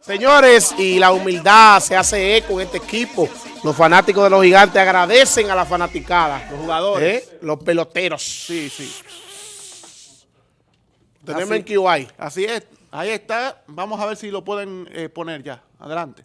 Señores, y la humildad se hace eco en este equipo. Los fanáticos de los gigantes agradecen a la fanaticada. Los jugadores. ¿Eh? Los peloteros. Sí, sí. Tenemos en QI. Así es. Ahí está. Vamos a ver si lo pueden eh, poner ya. Adelante.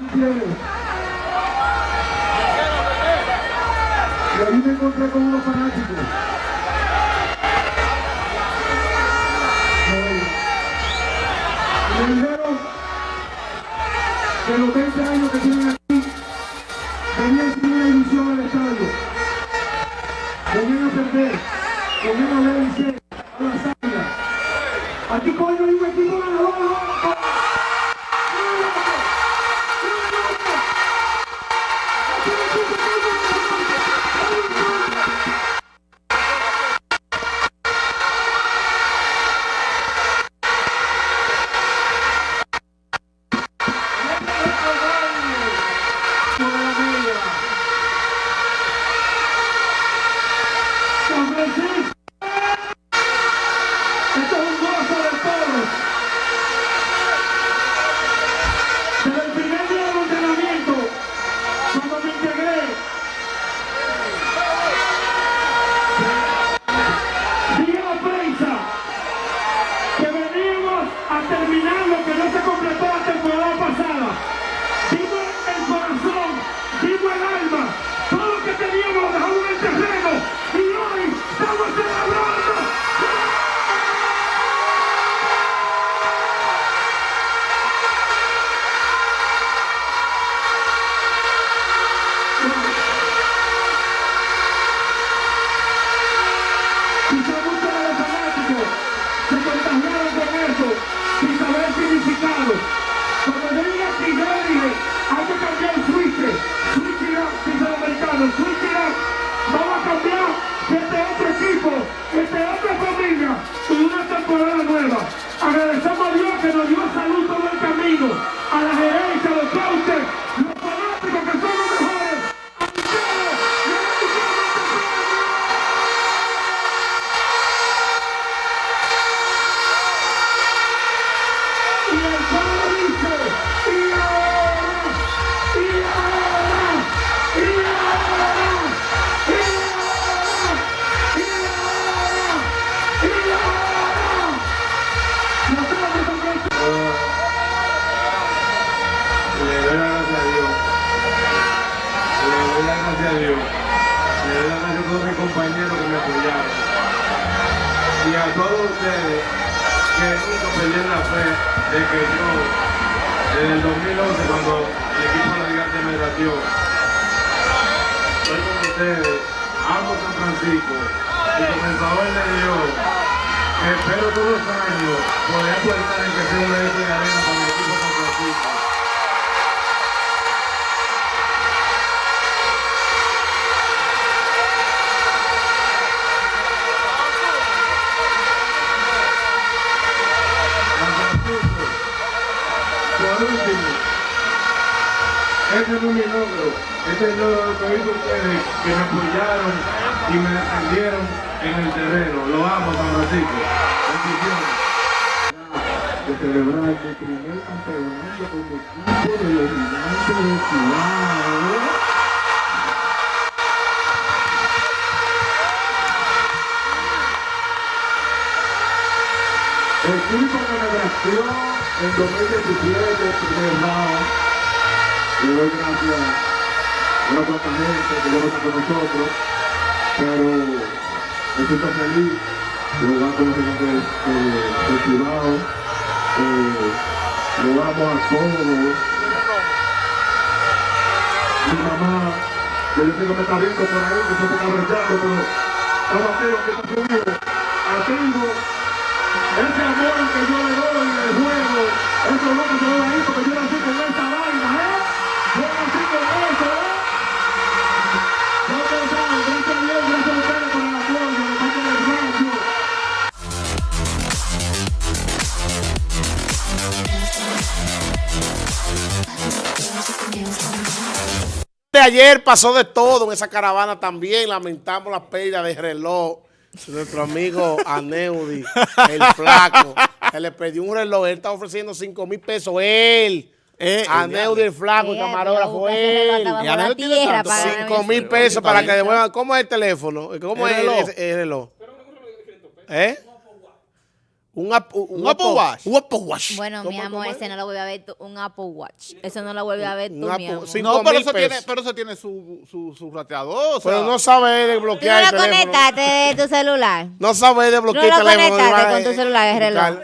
Gutiérrez. Y ahí me encontré con unos fanáticos. Me dijeron que los 20 años que tienen aquí venían sin una ilusión al estadio. Venían a perder. Venían a ver el a las águilas. Aquí coño hay un equipo ganador. Yo le dije, hay que cambiar el switch. Switch americano, switch it up. Vamos a cambiar este otro equipo, este otra familia, con una temporada nueva. A todos ustedes que nunca perdieron la fe de que yo, desde el 2011, cuando el equipo de Gigante me batió, estoy con ustedes, amo San Francisco, y con el favor de Dios, espero todos los años poder aportar en que sea un evento de arena para el equipo este no es mi logro, este es el logro de todos ustedes que me apoyaron y me defendieron en el terreno. Lo amo, San Francisco. Bendiciones. de celebrar mi primer campeonato con mi equipo de los gigantes de Chihuahua. Equipo me drafteó en 2017, primer round. Le doy gracias a una cuanta gente que no está con nosotros, pero me siento feliz de jugar con los gigantes de, de Cibao. Eh, lo amo a todos. Mi mamá que yo sé que está viendo por ahí, que se está cabreando, pero estamos aquí, que está conmigo. Ativo, ese amor que yo le doy en el juego, eso es lo que doy ahí, porque yo nací ayer pasó de todo en esa caravana también. Lamentamos la pérdida de reloj. de Nuestro amigo Aneudi, el flaco, que le perdió un reloj. Él está ofreciendo 5 mil pesos. Él. Eh, Aneudi, el flaco, el camarógrafo, él. Y tiene tanto. para ganar Cinco ese mil reloj. pesos para que devuelvan. ¿Cómo es el teléfono? ¿Cómo es el reloj. reloj? El reloj? ¿Eh? Un Apple, un, Un Apple Watch. Un Apple Watch. Bueno, mi ¿Cómo- amor, cómo es? ese no lo vuelve a ver tú, un Apple Watch. Eso no lo vuelve a ver Un tú, mi Apple- amor. sí. No, pero eso, tiene, pero eso tiene su, su, su rateador. o sea, Pero no sabe ¿Tú no desbloquear el lo teléfono. conectaste de tu celular? No sabe ¿No desbloquear lo el teléfono. conectaste va a- con tu celular, el reloj?